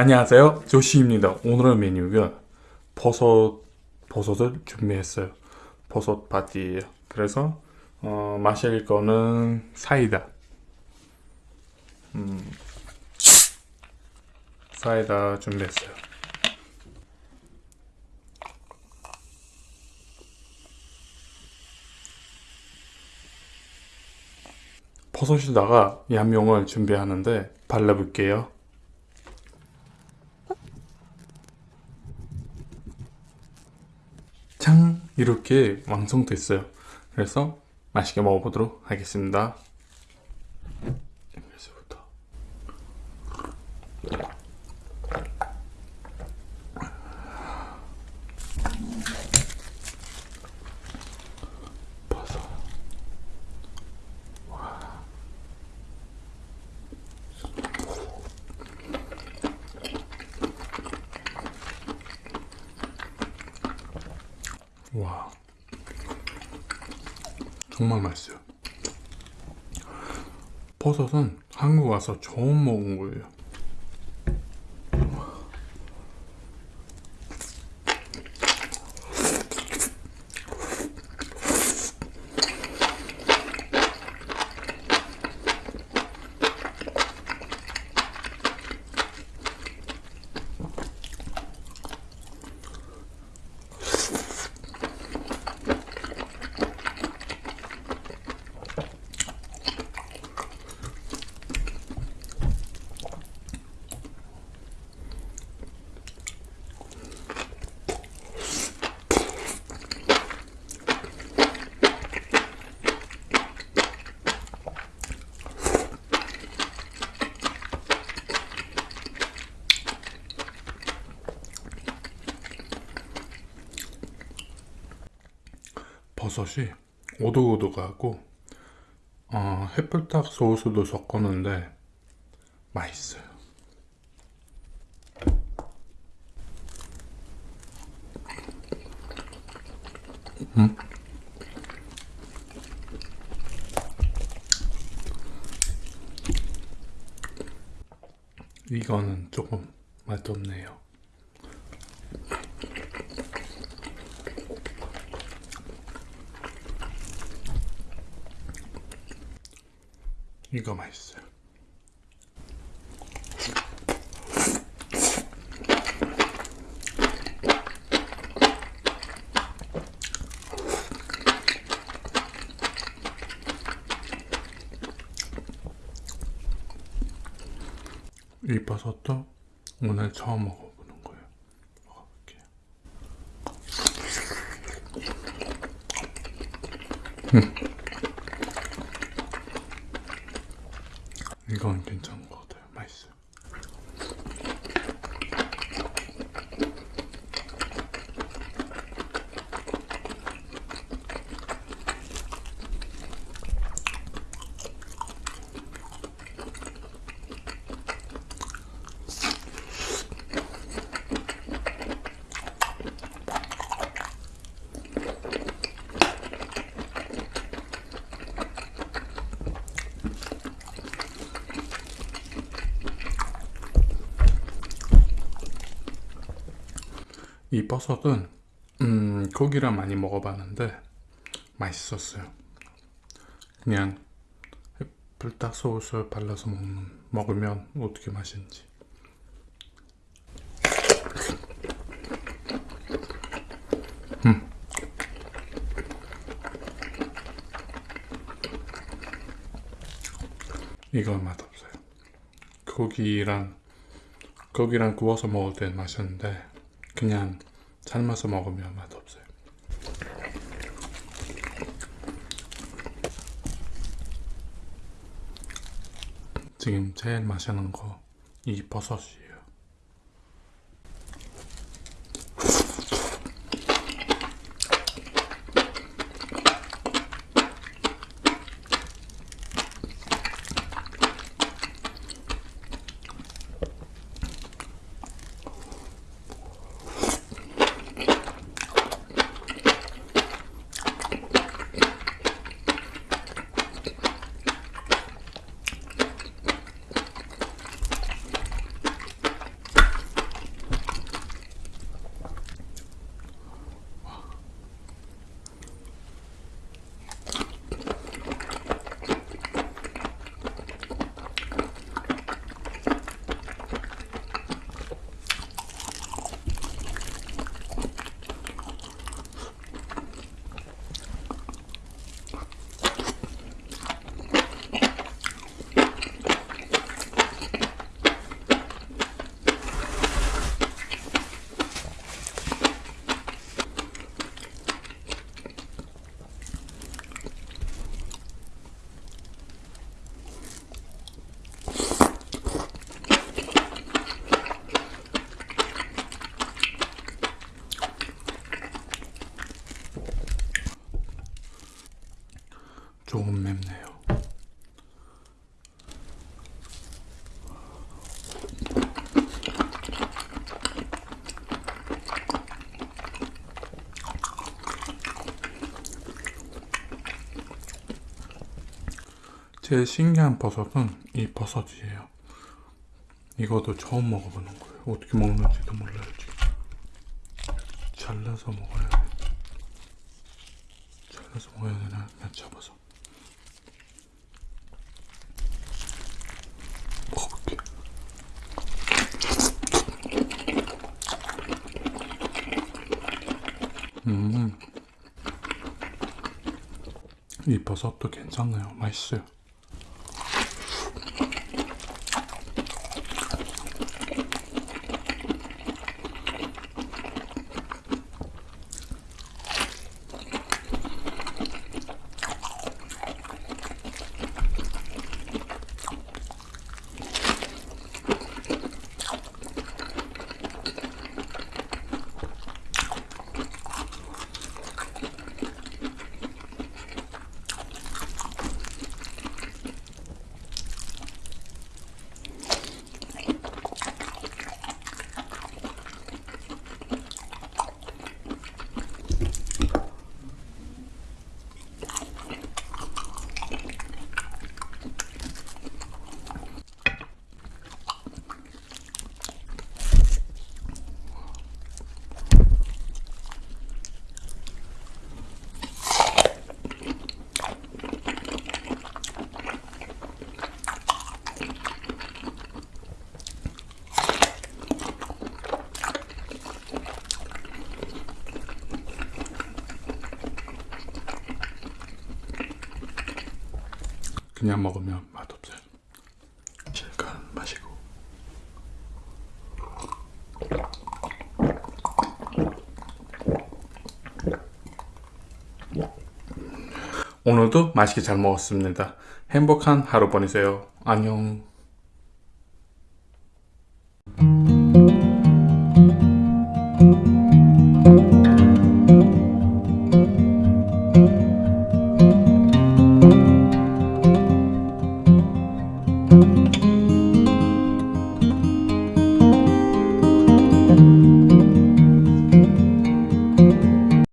안녕하세요. 조시입니다. 오늘의 메뉴가 버섯 버섯을 준비했어요. 버섯 파티예요. 그래서 어, 마실 거는 사이다. 음, 사이다 준비했어요. 버섯에다가 양용을 준비하는데 발라볼게요 이렇게 완성됐어요. 그래서 맛있게 먹어보도록 하겠습니다 와. 정말 맛있어요. 버섯은 한국 와서 처음 먹은 거예요 버섯이 오독오독하고 어, 햇불닭 소스도 섞었는데 맛있어요 음? 이거는 조금 맛없네요 이거 맛있어요. 이 버섯도 오늘 처음 먹어보는 거예요 먹어볼게요 음. 이건 괜찮은 것 같아요. 맛있어요. 이 버섯은 음, 고기랑 많이 먹어봤는데 맛있었어요. 그냥 불닭 소스 발라서 먹는, 먹으면 어떻게 맛있는지. 음. 이건 맛없어요. 고기랑 고기랑 구워서 먹을 땐 맛있는데 그냥 삶아서 먹으면 맛없어요. 지금 제일 맛있는 거 이 버섯이에요. 제일 신기한 버섯은 이 버섯이에요. 이것도 처음 먹어보는 거예요. 어떻게 먹는지도 몰라요, 지금. 잘라서 먹어야 돼. 잘라서 먹어야 되나? 그냥 잡아서. 먹어볼게. 음. 이 버섯도 괜찮아요. 맛있어요. 그냥 먹으면 맛없어요. 실컷 마시고. 오늘도 맛있게 잘 먹었습니다. 행복한 하루 보내세요. 안녕.